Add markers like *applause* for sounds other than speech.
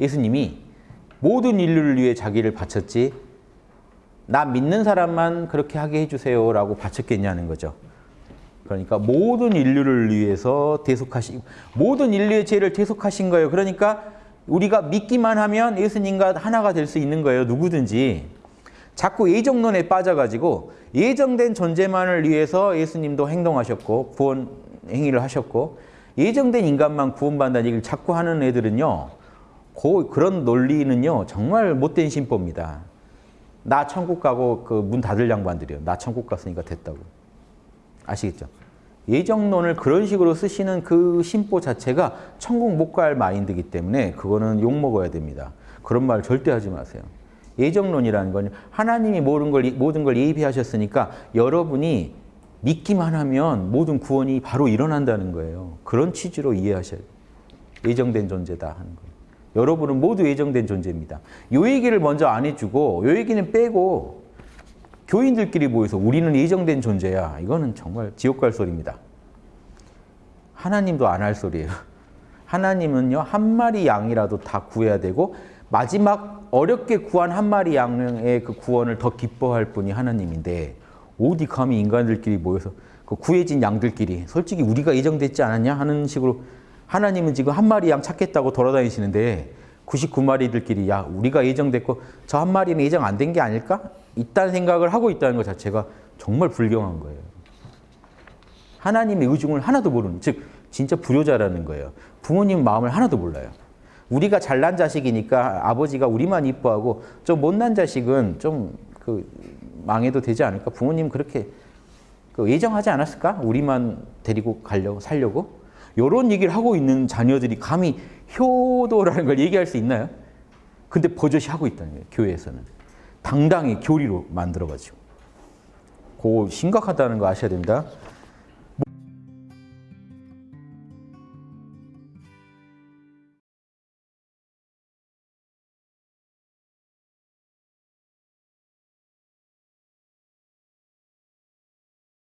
예수님이 모든 인류를 위해 자기를 바쳤지 나 믿는 사람만 그렇게 하게 해주세요 라고 바쳤겠냐는 거죠. 그러니까 모든 인류를 위해서 대속하신 모든 인류의 죄를 대속하신 거예요. 그러니까 우리가 믿기만 하면 예수님과 하나가 될 수 있는 거예요. 누구든지. 자꾸 예정론에 빠져가지고 예정된 존재만을 위해서 예수님도 행동하셨고 구원 행위를 하셨고 예정된 인간만 구원받는다는 얘기를 자꾸 하는 애들은요. 그, 그런 논리는요. 정말 못된 신법입니다. 나 천국 가고 그 문 닫을 양반들이요. 나 천국 갔으니까 됐다고. 아시겠죠? 예정론을 그런 식으로 쓰시는 그 심보 자체가 천국 못 갈 마인드이기 때문에 그거는 욕먹어야 됩니다. 그런 말 절대 하지 마세요. 예정론이라는 건 하나님이 모든 걸, 모든 걸 예비하셨으니까 여러분이 믿기만 하면 모든 구원이 바로 일어난다는 거예요. 그런 취지로 이해하셔야 돼요. 예정된 존재다 하는 거예요. 여러분은 모두 예정된 존재입니다. 요 얘기를 먼저 안 해주고 요 얘기는 빼고 교인들끼리 모여서 우리는 예정된 존재야. 이거는 정말 지옥 갈 소리입니다. 하나님도 안 할 소리예요. *laughs* 하나님은요 한 마리 양이라도 다 구해야 되고 마지막 어렵게 구한 한 마리 양의 그 구원을 더 기뻐할 분이 하나님인데 어디 감히 인간들끼리 모여서 그 구해진 양들끼리 솔직히 우리가 예정됐지 않았냐 하는 식으로 하나님은 지금 한 마리 양 찾겠다고 돌아다니시는데 99마리들끼리 야 우리가 예정됐고 저 한 마리는 예정 안 된 게 아닐까? 있다는 생각을 하고 있다는 것 자체가 정말 불경한 거예요. 하나님의 의중을 하나도 모르는 즉 진짜 불효자라는 거예요. 부모님 마음을 하나도 몰라요. 우리가 잘난 자식이니까 아버지가 우리만 이뻐하고 좀 못난 자식은 좀 그 망해도 되지 않을까? 부모님 그렇게 그 예정하지 않았을까? 우리만 데리고 가려고 살려고 이런 얘기를 하고 있는 자녀들이 감히 효도라는 걸 얘기할 수 있나요? 근데 버젓이 하고 있다는 거예요. 교회에서는 당당히 교리로 만들어가지고 그 심각하다는 거 아셔야 됩니다.